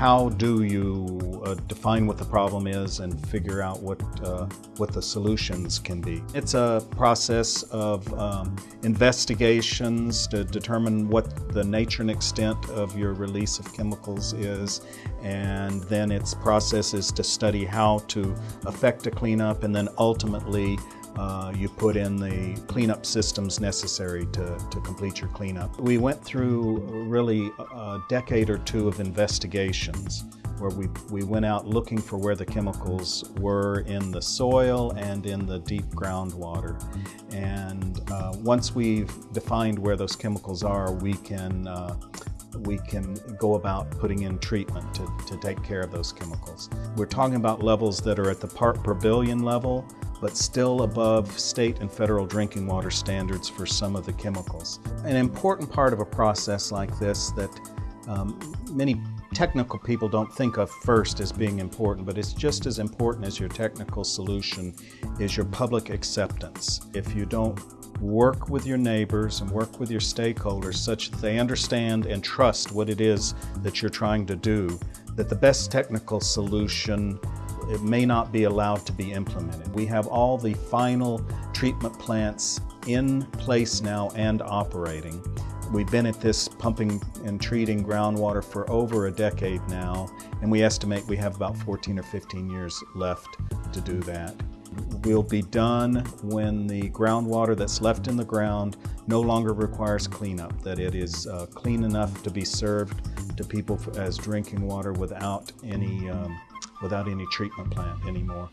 how do you uh, define what the problem is and figure out what uh, what the solutions can be? It's a process of um, investigations to determine what the nature and extent of your release of chemicals is, and then its process is to study how to affect a cleanup, and then ultimately uh, you put in the cleanup systems necessary to, to complete your cleanup. We went through really a decade or two of investigations where we, we went out looking for where the chemicals were in the soil and in the deep groundwater. And uh, once we've defined where those chemicals are, we can uh, we can go about putting in treatment to, to take care of those chemicals. We're talking about levels that are at the part per billion level, but still above state and federal drinking water standards for some of the chemicals. An important part of a process like this that um, many technical people don't think of first as being important, but it's just as important as your technical solution is your public acceptance. If you don't work with your neighbors and work with your stakeholders such that they understand and trust what it is that you're trying to do, that the best technical solution it may not be allowed to be implemented. We have all the final treatment plants in place now and operating. We've been at this pumping and treating groundwater for over a decade now, and we estimate we have about 14 or 15 years left to do that. We'll be done when the groundwater that's left in the ground no longer requires cleanup, that it is uh, clean enough to be served to people as drinking water without any um, without any treatment plant anymore.